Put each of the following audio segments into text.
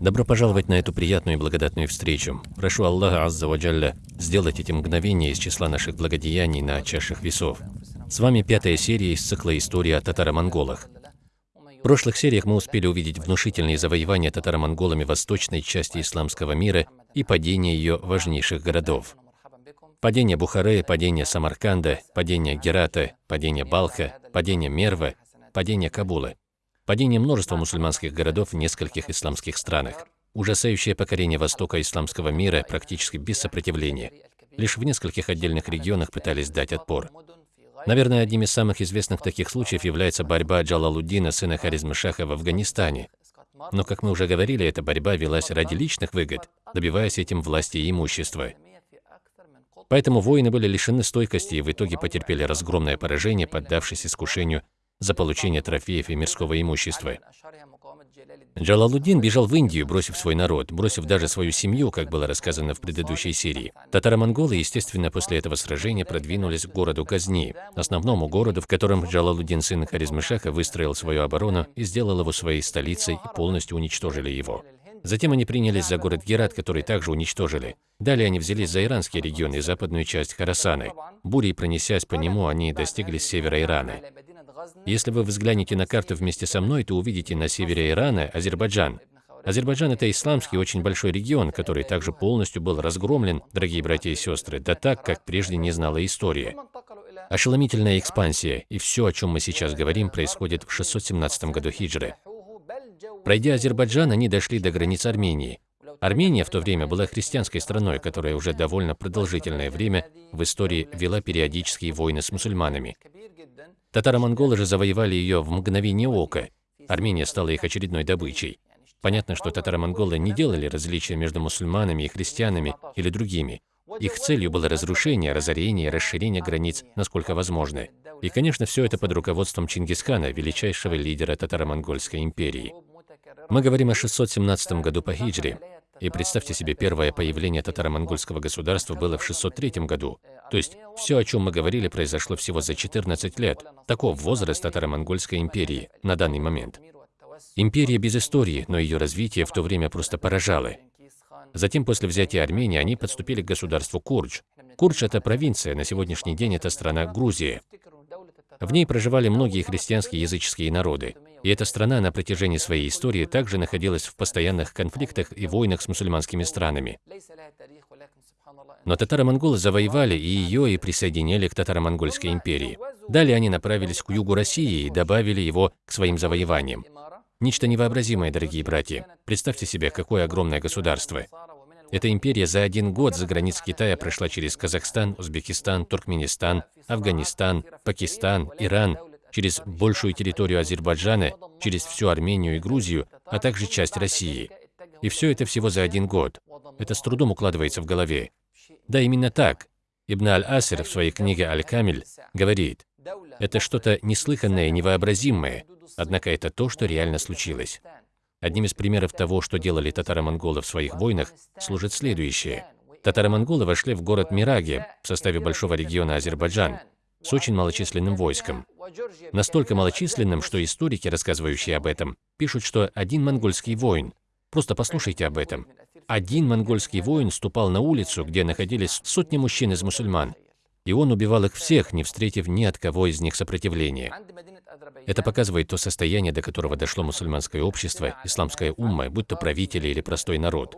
Добро пожаловать на эту приятную и благодатную встречу. Прошу Аллаха Азза Ваджалля сделать эти мгновения из числа наших благодеяний на чашах весов. С вами пятая серия из цикла «История о татаро-монголах». В прошлых сериях мы успели увидеть внушительные завоевания татаро-монголами восточной части исламского мира и падение ее важнейших городов. Падение Бухары, падение Самарканда, падение Герата, падение Балха, падение Мерва, падение Кабула падение множества мусульманских городов в нескольких исламских странах, ужасающее покорение востока исламского мира практически без сопротивления. Лишь в нескольких отдельных регионах пытались дать отпор. Наверное, одним из самых известных таких случаев является борьба Джалалуддина, сына Харизма-Шаха в Афганистане. Но, как мы уже говорили, эта борьба велась ради личных выгод, добиваясь этим власти и имущества. Поэтому воины были лишены стойкости и в итоге потерпели разгромное поражение, поддавшись искушению за получение трофеев и мирского имущества. Джалалуддин бежал в Индию, бросив свой народ, бросив даже свою семью, как было рассказано в предыдущей серии. Татаро-монголы, естественно, после этого сражения продвинулись к городу Казни, основному городу, в котором Джалалуддин, сын Харизмышаха, выстроил свою оборону и сделал его своей столицей и полностью уничтожили его. Затем они принялись за город Герат, который также уничтожили. Далее они взялись за иранский регион и западную часть Харасаны. Бурей пронесясь по нему, они достигли севера Ирана. Если вы взглянете на карту вместе со мной, то увидите на севере Ирана Азербайджан. Азербайджан – это исламский очень большой регион, который также полностью был разгромлен, дорогие братья и сестры, да так, как прежде не знала история. Ошеломительная экспансия, и все, о чем мы сейчас говорим, происходит в 617 году хиджры. Пройдя Азербайджан, они дошли до границ Армении. Армения в то время была христианской страной, которая уже довольно продолжительное время в истории вела периодические войны с мусульманами. Татаро-монголы же завоевали ее в мгновение ока. Армения стала их очередной добычей. Понятно, что татаро-монголы не делали различия между мусульманами и христианами или другими. Их целью было разрушение, разорение расширение границ, насколько возможно. И, конечно, все это под руководством Чингисхана, величайшего лидера татаро-монгольской империи. Мы говорим о 617 году по хиджре, и представьте себе, первое появление татаро-монгольского государства было в 603 году. То есть все, о чем мы говорили, произошло всего за 14 лет. Таков возраст татаро-монгольской империи на данный момент. Империя без истории, но ее развитие в то время просто поражало. Затем, после взятия Армении, они подступили к государству Курдж. Курдж – это провинция, на сегодняшний день это страна Грузия. В ней проживали многие христианские языческие народы. И эта страна на протяжении своей истории также находилась в постоянных конфликтах и войнах с мусульманскими странами. Но татаро-монголы завоевали и ее, и присоединили к татаро-монгольской империи. Далее они направились к югу России и добавили его к своим завоеваниям. Нечто невообразимое, дорогие братья. Представьте себе, какое огромное государство. Эта империя за один год за границ Китая прошла через Казахстан, Узбекистан, Туркменистан, Афганистан, Пакистан, Иран, через большую территорию Азербайджана, через всю Армению и Грузию, а также часть России. И все это всего за один год. Это с трудом укладывается в голове. Да, именно так. Ибн Аль-Асир в своей книге Аль-Камиль говорит, это что-то неслыханное, невообразимое, однако это то, что реально случилось. Одним из примеров того, что делали татаро-монголы в своих войнах, служит следующее. Татаро-монголы вошли в город Мираги в составе большого региона Азербайджан с очень малочисленным войском. Настолько малочисленным, что историки, рассказывающие об этом, пишут, что один монгольский воин, просто послушайте об этом, один монгольский воин ступал на улицу, где находились сотни мужчин из мусульман, и он убивал их всех, не встретив ни от кого из них сопротивления. Это показывает то состояние, до которого дошло мусульманское общество, исламская умма, будь то правители или простой народ,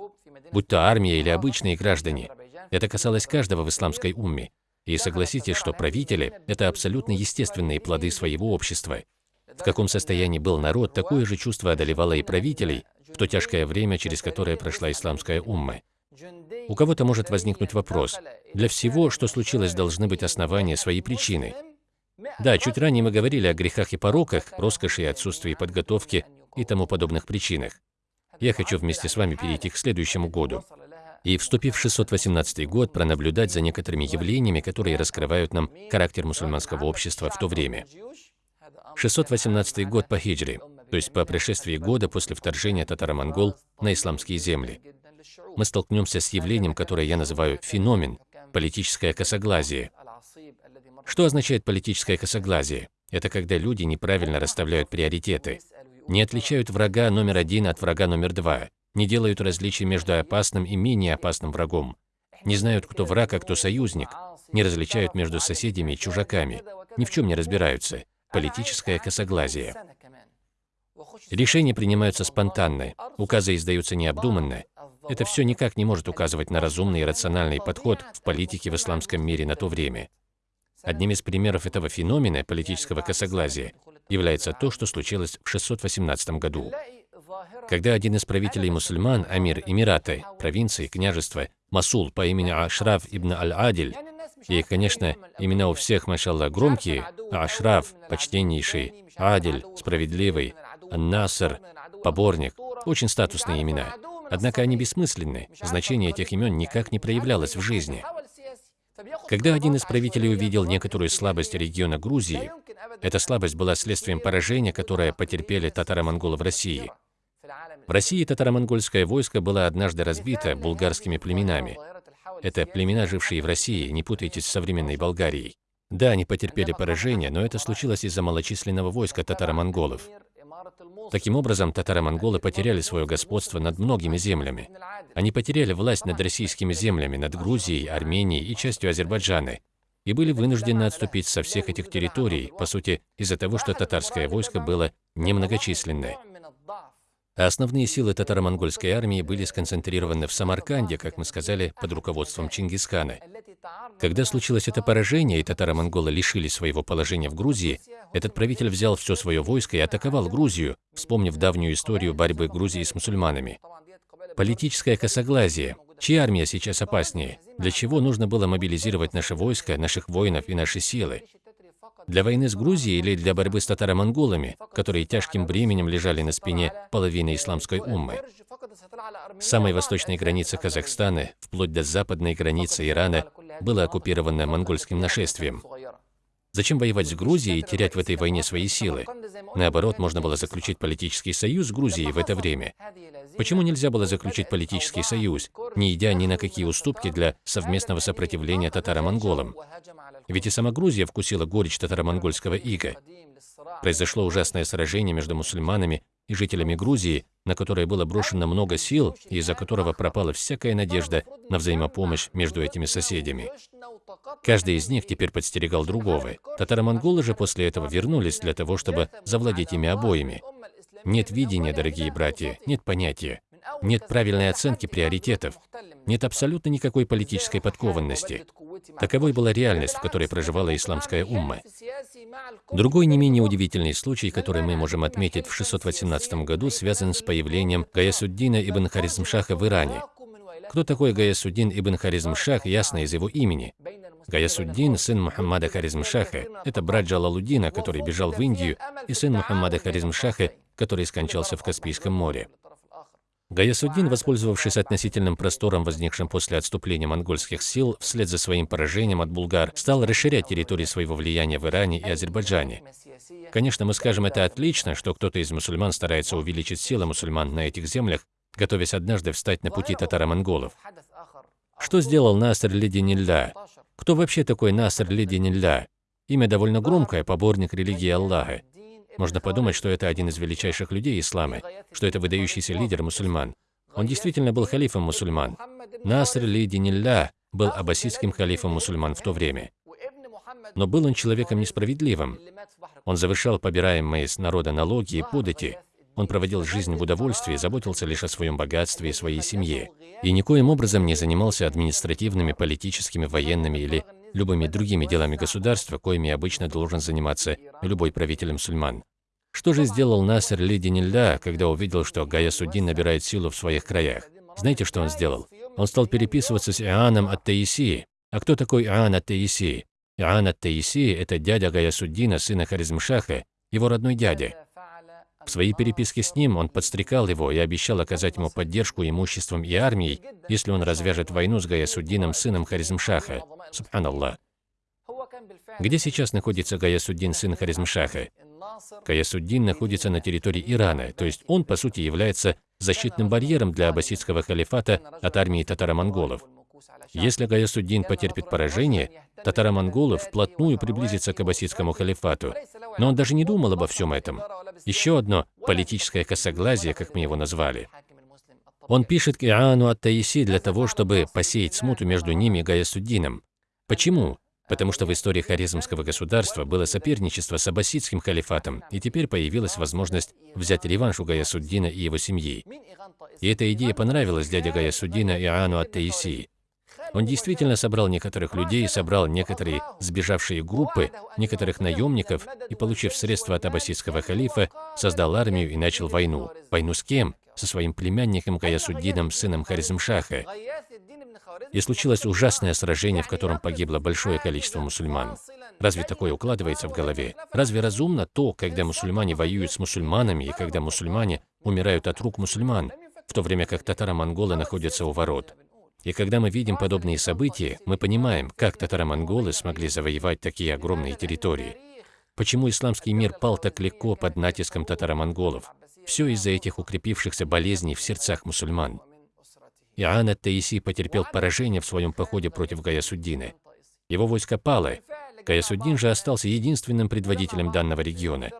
будь то армия или обычные граждане. Это касалось каждого в исламской умме. И согласитесь, что правители – это абсолютно естественные плоды своего общества. В каком состоянии был народ, такое же чувство одолевало и правителей в то тяжкое время, через которое прошла исламская умма. У кого-то может возникнуть вопрос. Для всего, что случилось, должны быть основания, свои причины. Да, чуть ранее мы говорили о грехах и пороках, роскоши и отсутствии подготовки и тому подобных причинах. Я хочу вместе с вами перейти к следующему году и, вступив в 618 год, пронаблюдать за некоторыми явлениями, которые раскрывают нам характер мусульманского общества в то время. 618 год по хиджре, то есть по прошествии года после вторжения татаро-монгол на исламские земли. Мы столкнемся с явлением, которое я называю феномен – политическое косоглазие. Что означает политическое косоглазие? Это когда люди неправильно расставляют приоритеты, не отличают врага номер один от врага номер два, не делают различий между опасным и менее опасным врагом, не знают, кто враг, а кто союзник, не различают между соседями и чужаками, ни в чем не разбираются. Политическое косоглазие. Решения принимаются спонтанно, указы издаются необдуманно. Это все никак не может указывать на разумный и рациональный подход в политике в исламском мире на то время. Одним из примеров этого феномена политического косоглазия является то, что случилось в 618 году. Когда один из правителей мусульман, Амир Эмираты, провинции, княжества, Масул по имени Ашраф ибн Аль-Адиль, и, конечно, имена у всех, машаллах, громкие, Ашраф, почтеннейший, Адиль, справедливый, Наср, поборник, очень статусные имена. Однако они бессмысленны, значение этих имен никак не проявлялось в жизни. Когда один из правителей увидел некоторую слабость региона Грузии, эта слабость была следствием поражения, которое потерпели татаро-монголы в России. В России татаро-монгольское войско было однажды разбито булгарскими племенами. Это племена, жившие в России, не путайтесь с современной Болгарией. Да, они потерпели поражение, но это случилось из-за малочисленного войска татаро-монголов. Таким образом, татаро-монголы потеряли свое господство над многими землями. Они потеряли власть над российскими землями, над Грузией, Арменией и частью Азербайджана, и были вынуждены отступить со всех этих территорий, по сути, из-за того, что татарское войско было немногочисленное. Основные силы татаро-монгольской армии были сконцентрированы в Самарканде, как мы сказали, под руководством Чингисхана. Когда случилось это поражение, и татаро-монголы лишили своего положения в Грузии, этот правитель взял все свое войско и атаковал Грузию, вспомнив давнюю историю борьбы Грузии с мусульманами. Политическое косоглазие. Чья армия сейчас опаснее? Для чего нужно было мобилизировать наше войско, наших воинов и наши силы? Для войны с Грузией или для борьбы с татаро-монголами, которые тяжким бременем лежали на спине половины исламской уммы? С самой восточной границы Казахстана, вплоть до западной границы Ирана, было оккупировано монгольским нашествием. Зачем воевать с Грузией и терять в этой войне свои силы? Наоборот, можно было заключить политический союз с Грузией в это время. Почему нельзя было заключить политический союз, не идя ни на какие уступки для совместного сопротивления татаро-монголам? Ведь и сама Грузия вкусила горечь татаро-монгольского ига. Произошло ужасное сражение между мусульманами и жителями Грузии, на которое было брошено много сил из-за которого пропала всякая надежда на взаимопомощь между этими соседями. Каждый из них теперь подстерегал другого. Татаро-монголы же после этого вернулись для того, чтобы завладеть ими обоими. Нет видения, дорогие братья, нет понятия, нет правильной оценки приоритетов, нет абсолютно никакой политической подкованности. Таковой была реальность, в которой проживала исламская умма. Другой не менее удивительный случай, который мы можем отметить в 618 году, связан с появлением Гаясуддина ибн Харизмшаха в Иране. Кто такой Гаясуддин ибн Харизмшах, ясно из его имени. Гаясуддин, сын Мухаммада Харизмшаха, это брат Джалалуддина, который бежал в Индию, и сын Мухаммада Харизмшаха, который скончался в Каспийском море. Гаясуддин, воспользовавшись относительным простором, возникшим после отступления монгольских сил, вслед за своим поражением от булгар, стал расширять территории своего влияния в Иране и Азербайджане. Конечно, мы скажем, это отлично, что кто-то из мусульман старается увеличить силы мусульман на этих землях, готовясь однажды встать на пути татаро-монголов. Что сделал Наср Лидинилля? Кто вообще такой Наср Лидинилля? Имя довольно громкое, поборник религии Аллаха. Можно подумать, что это один из величайших людей ислама, что это выдающийся лидер мусульман. Он действительно был халифом мусульман. Наср Лидинилля был аббасидским халифом мусульман в то время. Но был он человеком несправедливым. Он завершал побираемые с народа налоги и подати. Он проводил жизнь в удовольствии, заботился лишь о своем богатстве и своей семье. И никоим образом не занимался административными, политическими, военными или любыми другими делами государства, коими обычно должен заниматься любой правитель мусульман. Что же сделал Насер Лидинилля, когда увидел, что Гаясуддин набирает силу в своих краях? Знаете, что он сделал? Он стал переписываться с Иоанном от Таисии. А кто такой Иоанн от Таисии? Иоанн от Таисии – это дядя Гаясуддина, сына Харизмшаха, его родной дядя. В своей переписке с ним он подстрекал его и обещал оказать ему поддержку имуществом и армией, если он развяжет войну с Гаясуддином, сыном Харизмшаха. Субханаллах. Где сейчас находится Гаясуддин, сын Харизмшаха? Гаясуддин находится на территории Ирана, то есть он, по сути, является защитным барьером для аббасидского халифата от армии татаро-монголов. Если Гаясуддин потерпит поражение, татаро-монголы вплотную приблизятся к аббасидскому халифату. Но он даже не думал обо всем этом. Еще одно политическое косоглазие, как мы его назвали. Он пишет к Иоанну от Таиси для того, чтобы посеять смуту между ними и Гаясуддином. Почему? Потому что в истории Харизмского государства было соперничество с аббасидским халифатом, и теперь появилась возможность взять реванш у Гаясуддина и его семьи. И эта идея понравилась дяде Гаясуддина Иоанну от Таиси. Он действительно собрал некоторых людей, собрал некоторые сбежавшие группы, некоторых наемников и, получив средства от аббасидского халифа, создал армию и начал войну. Войну с кем? Со своим племянником Гаясуддином, сыном Харизмшаха. И случилось ужасное сражение, в котором погибло большое количество мусульман. Разве такое укладывается в голове? Разве разумно то, когда мусульмане воюют с мусульманами и когда мусульмане умирают от рук мусульман, в то время как татаро-монголы находятся у ворот? И когда мы видим подобные события, мы понимаем, как татаро-монголы смогли завоевать такие огромные территории. Почему исламский мир пал так легко под натиском татаро-монголов? Все из-за этих укрепившихся болезней в сердцах мусульман. Иоанн ат-Таиси потерпел поражение в своем походе против Гаясуддина. Его войско пало. Гаясуддин же остался единственным предводителем данного региона,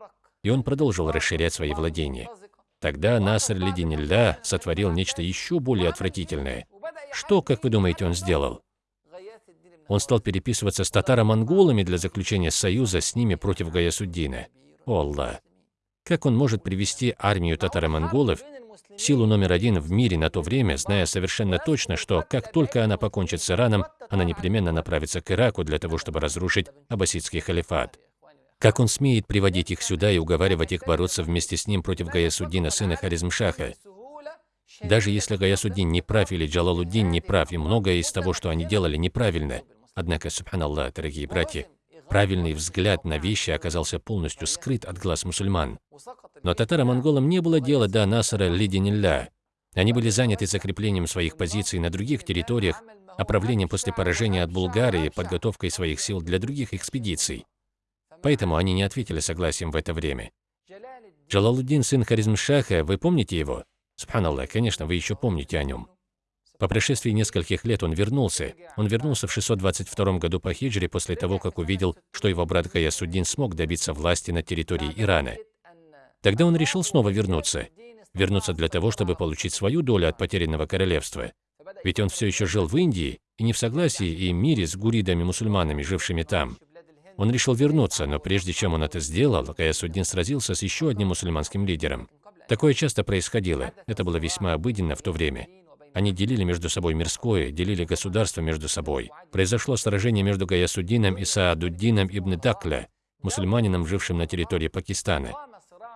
и он продолжил расширять свои владения. Тогда Наср Лидинилля сотворил нечто еще более отвратительное. Что, как вы думаете, он сделал? Он стал переписываться с татаро-монголами для заключения союза с ними против Гаясуддина. О Аллах! Как он может привести армию татаро-монголов, силу номер один в мире на то время, зная совершенно точно, что как только она покончит с Ираном, она непременно направится к Ираку для того, чтобы разрушить аббасидский халифат? Как он смеет приводить их сюда и уговаривать их бороться вместе с ним против Гаясуддина, сына Харизмшаха? Даже если Гаясуддин не прав или Джалалуддин не прав, и многое из того, что они делали, неправильно. Однако, субханаллах, дорогие братья, правильный взгляд на вещи оказался полностью скрыт от глаз мусульман. Но татаро-монголам не было дела до Насара Лидинилля. Они были заняты закреплением своих позиций на других территориях, оправлением после поражения от Булгарии, подготовкой своих сил для других экспедиций. Поэтому они не ответили согласием в это время. Джалалуддин, сын Харизмшаха, вы помните его? Субханаллах, конечно, вы еще помните о нем. По прошествии нескольких лет он вернулся. Он вернулся в 622 году по хиджре после того, как увидел, что его брат Гаясуддин смог добиться власти на территории Ирана. Тогда он решил снова вернуться. Вернуться для того, чтобы получить свою долю от потерянного королевства. Ведь он все еще жил в Индии и не в согласии и мире с гуридами-мусульманами, жившими там. Он решил вернуться, но прежде чем он это сделал, Гаясуддин сразился с еще одним мусульманским лидером. Такое часто происходило, это было весьма обыденно в то время. Они делили между собой мирское, делили государство между собой. Произошло сражение между Гаясуддином и Саадуддином ибн Дакля, мусульманином, жившим на территории Пакистана.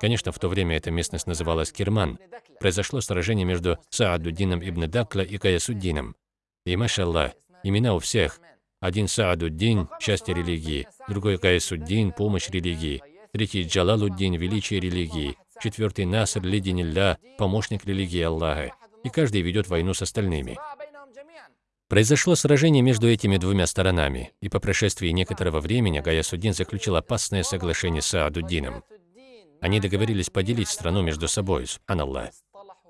Конечно, в то время эта местность называлась Кирман. Произошло сражение между Саадуддином ибн Дакля и Гаясуддином. И, машаллах, имена у всех. Один Саадуддин – счастье религии, другой Гаясуддин – помощь религии, третий Джалалуддин – величие религии, четвертый Наср Лидинилля, помощник религии Аллаха, и каждый ведет войну с остальными. Произошло сражение между этими двумя сторонами, и по прошествии некоторого времени Гаясуддин заключил опасное соглашение с Саадуддином. Они договорились поделить страну между собой, субханаллах.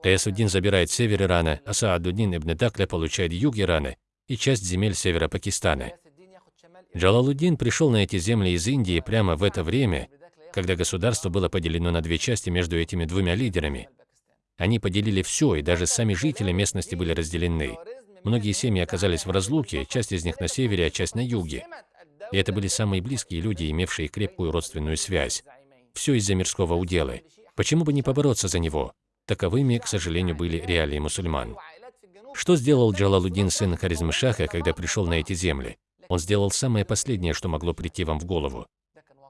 Гаясуддин забирает север Ирана, а Саадуддин ибн Дакля получает юг Ирана и часть земель севера Пакистана. Джалалуддин пришел на эти земли из Индии прямо в это время, когда государство было поделено на две части между этими двумя лидерами. Они поделили все, и даже сами жители местности были разделены. Многие семьи оказались в разлуке, часть из них на севере, а часть на юге. И это были самые близкие люди, имевшие крепкую родственную связь. Все из-за мирского удела. Почему бы не побороться за него? Таковыми, к сожалению, были реалии мусульман. Что сделал Джалалуддин, сын Харизмшаха, когда пришел на эти земли? Он сделал самое последнее, что могло прийти вам в голову.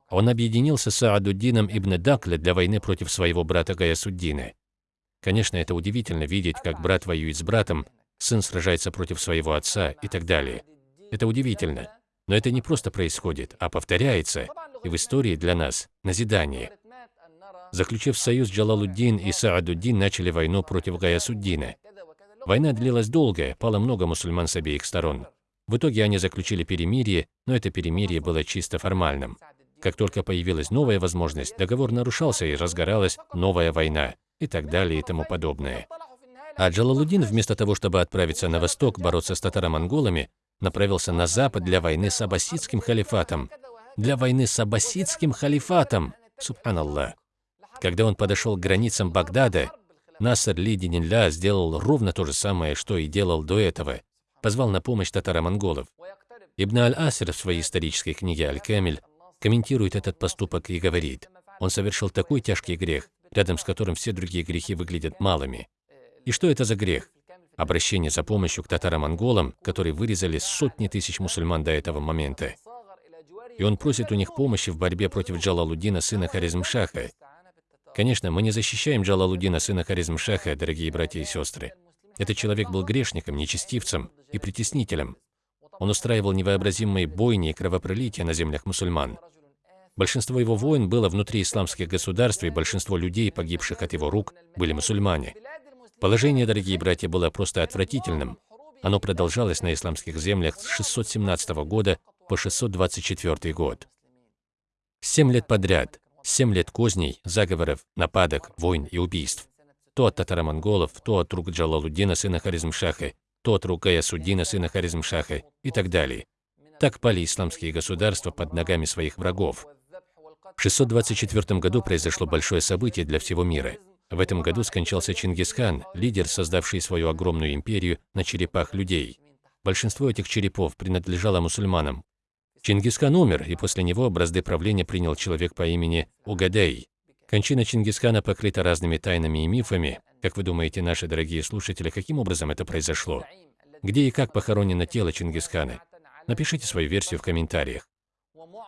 Он объединился с Саадуддином ибн Дакля для войны против своего брата Гаясуддина. Конечно, это удивительно видеть, как брат воюет с братом, сын сражается против своего отца и так далее. Это удивительно. Но это не просто происходит, а повторяется, и в истории для нас назидание. Заключив союз, Джалалуддин и Саадуддин начали войну против Гаясуддина. Война длилась долго, пало много мусульман с обеих сторон. В итоге они заключили перемирие, но это перемирие было чисто формальным. Как только появилась новая возможность, договор нарушался и разгоралась новая война и так далее и тому подобное. А Джалалуддин, вместо того, чтобы отправиться на восток бороться с татаро-монголами, направился на запад для войны с аббасидским халифатом. Для войны с аббасидским халифатом! Субханаллах. Когда он подошел к границам Багдада, Наср Лидинилля сделал ровно то же самое, что и делал до этого. Позвал на помощь татаро-монголов. Ибн Аль-Асир в своей исторической книге «Аль-Камиль» комментирует этот поступок и говорит, он совершил такой тяжкий грех, рядом с которым все другие грехи выглядят малыми. И что это за грех? Обращение за помощью к татаро-монголам, которые вырезали сотни тысяч мусульман до этого момента. И он просит у них помощи в борьбе против Джалалуддина, сына Харизмшаха. Конечно, мы не защищаем Джалалуддина, сына Харизмшаха, дорогие братья и сестры. Этот человек был грешником, нечестивцем и притеснителем. Он устраивал невообразимые бойни и кровопролития на землях мусульман. Большинство его войн было внутри исламских государств, и большинство людей, погибших от его рук, были мусульмане. Положение, дорогие братья, было просто отвратительным. Оно продолжалось на исламских землях с 617 года по 624 год. Семь лет подряд, семь лет козней, заговоров, нападок, войн и убийств. То от татаро-монголов, то от рук Джалалуддина, сына Харизмшаха, то от рук Аясуддина, сына Харизмшаха и так далее. Так пали исламские государства под ногами своих врагов. В 624 году произошло большое событие для всего мира. В этом году скончался Чингисхан, лидер, создавший свою огромную империю на черепах людей. Большинство этих черепов принадлежало мусульманам. Чингисхан умер, и после него бразды правления принял человек по имени Угадей. Кончина Чингисхана покрыта разными тайнами и мифами. Как вы думаете, наши дорогие слушатели, каким образом это произошло? Где и как похоронено тело Чингисхана? Напишите свою версию в комментариях.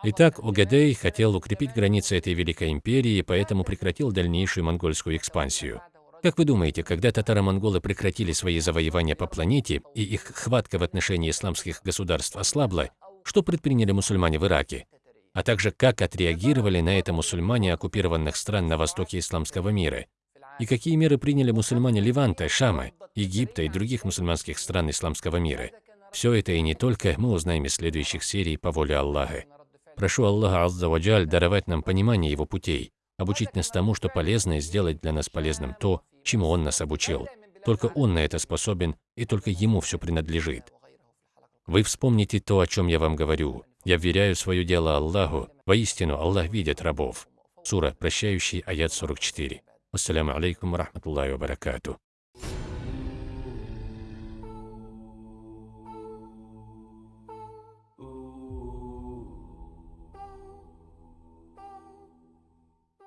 Итак, Угадей хотел укрепить границы этой великой империи поэтому прекратил дальнейшую монгольскую экспансию. Как вы думаете, когда татаро-монголы прекратили свои завоевания по планете и их хватка в отношении исламских государств ослабла, что предприняли мусульмане в Ираке? А также как отреагировали на это мусульмане оккупированных стран на востоке исламского мира? И какие меры приняли мусульмане Ливанта, Шама, Египта и других мусульманских стран исламского мира? Все это и не только мы узнаем из следующих серий по воле Аллаха. Прошу Аллаха Аззаваджаль даровать нам понимание Его путей, обучить нас тому, что полезно, и сделать для нас полезным то, чему Он нас обучил. Только Он на это способен, и только Ему все принадлежит. Вы вспомните то, о чем я вам говорю. Я вверяю свое дело Аллаху. Воистину, Аллах видит рабов. Сура, прощающий, аят 44. Ассаляму алейкум, рахматуллахи ва баракату.